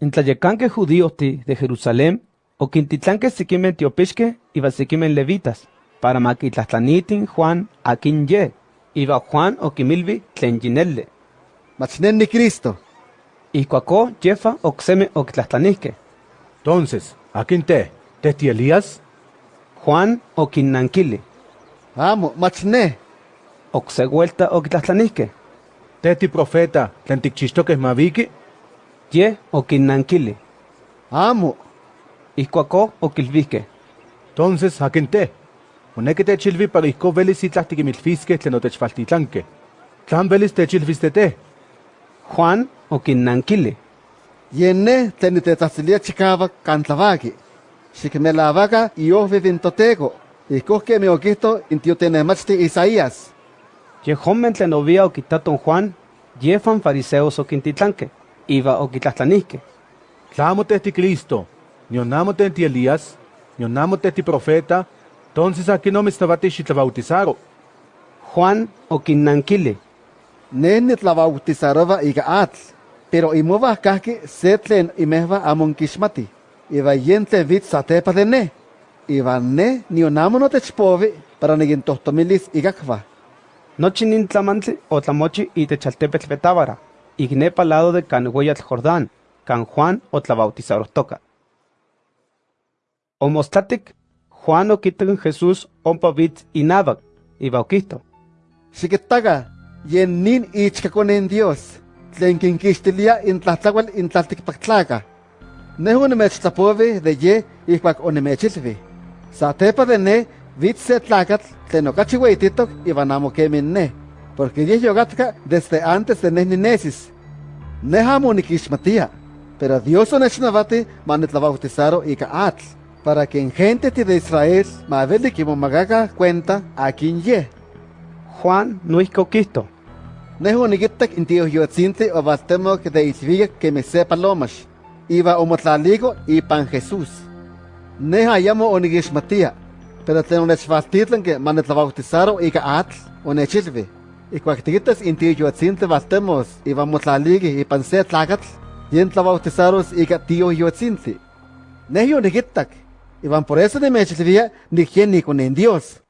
En tlayecanque judíos ti de Jerusalén, o quintitlanque siquimen tiopixque iba siquimen levitas, para maquitlahtlanitin Juan akin ye, iba Juan o quimilvi tlen yinelle. Machnenni Cristo. Ihcuacó yefa ocseme octlahtlanihque. Entonces, ¿a quién te? ¿Te ti Elías? Juan o quinnanquili, Amo, machne. ocse vuelta. ¿Te ti profeta? ¿Tlen tikchixtoques maviki? Ye o quinnanquili, Amo. ihcuacó oquilvihque. Entonces, ¿a quién te? Moneki techilvi para ihko velis itlah tikimilfiske tlen otechfaltitlanke. Tlan velis techilviste te? Juan o quinnanquili, Yenne tlen tetahsilia chikawak kantlavaki. Xikmelavaca iojvi vintoteko. Ihkuh kemi okihto intiotenemachti Isaías. ye homen tlen ovia oquitaton Juan, yefan fariseos oquintitlanque, iba oquitlahtlanihque. Tlamo te ti Cristo, nionamo te ti Elías, nionamo te ti profeta, entonces aquí no me estaba bautizaro. Juan o quinnanquili, Ne nitlabautizarova ika atl. Pero imova kahki se tlen imehva amon kixmati. Iba yen tlen vit satepa de ne. Iba ne nionamo notechpovi para nigintohtomilis ikakva. Nochi nin tlamantli o tlamochi itech altepetl Betábara, ignepa lado de can Jordán, can Juan o tlabautizarohtoka. Omostatic, Juan oquitan Jesús ompa vitz inabac, iba oquihto. Xikitaga, yen nin ichkakonen Dios. Tlen kinkixtilia intlahtlakual intlaltikpaktlaaka. Nehu nimechtlapovi de ye ihkuak onimechilvi. Satepa de ne vitz se tlakatl tlen okachi weititok iban amo kemi ne. Porque ye yogatka desde antes de ne ninesis. Ne amo nikixmatia. Pero Dios onechnavati manitlabautizaro ika atl. Para que en gente de Israel maveli kimomagaga cuenta a quien ye. Juan nuisco oquihto. Nehu nigitak intio yotzintli o baltemok de isviga que me sepa lomash. Iba omotlaligo y pan Jesús. Neha ayamo onigishmatia. Pero tlen onechvaltitlan que manetlabautizaro ika atl onechilvi. Y cuactigitas intio yotzintli baltemos iba motlaligi y pan se tlakatl. Yen tlabautizaros ika tio yotzintli. Nehu nigitak. Iban por eso nimechilvia ni quien ni con en Dios.